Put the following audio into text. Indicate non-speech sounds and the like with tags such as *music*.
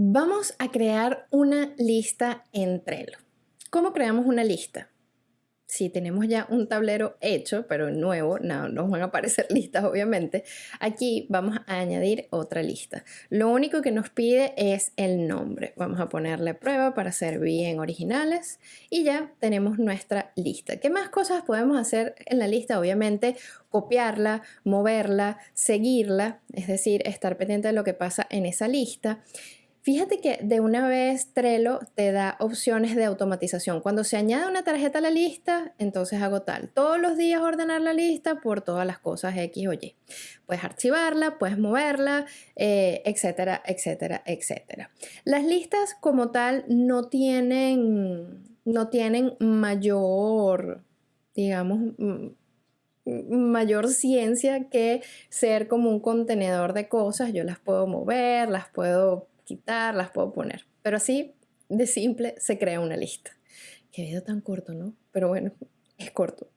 Vamos a crear una lista en Trello. ¿Cómo creamos una lista? Si tenemos ya un tablero hecho, pero nuevo, no nos van a aparecer *laughs* listas obviamente, aquí vamos a añadir otra lista. Lo único que nos pide es el nombre. Vamos a ponerle prueba para ser bien originales y ya tenemos nuestra lista. ¿Qué más cosas podemos hacer en la lista? Obviamente copiarla, moverla, seguirla, es decir, estar pendiente de lo que pasa en esa lista. Fíjate que de una vez Trello te da opciones de automatización. Cuando se añade una tarjeta a la lista, entonces hago tal. Todos los días ordenar la lista por todas las cosas X o Y. Puedes archivarla, puedes moverla, eh, etcétera, etcétera, etcétera. Las listas como tal no tienen, no tienen mayor, digamos, mayor ciencia que ser como un contenedor de cosas. Yo las puedo mover, las puedo quitar, las puedo poner. Pero así de simple se crea una lista. Qué video tan corto, ¿no? Pero bueno, *laughs* es corto.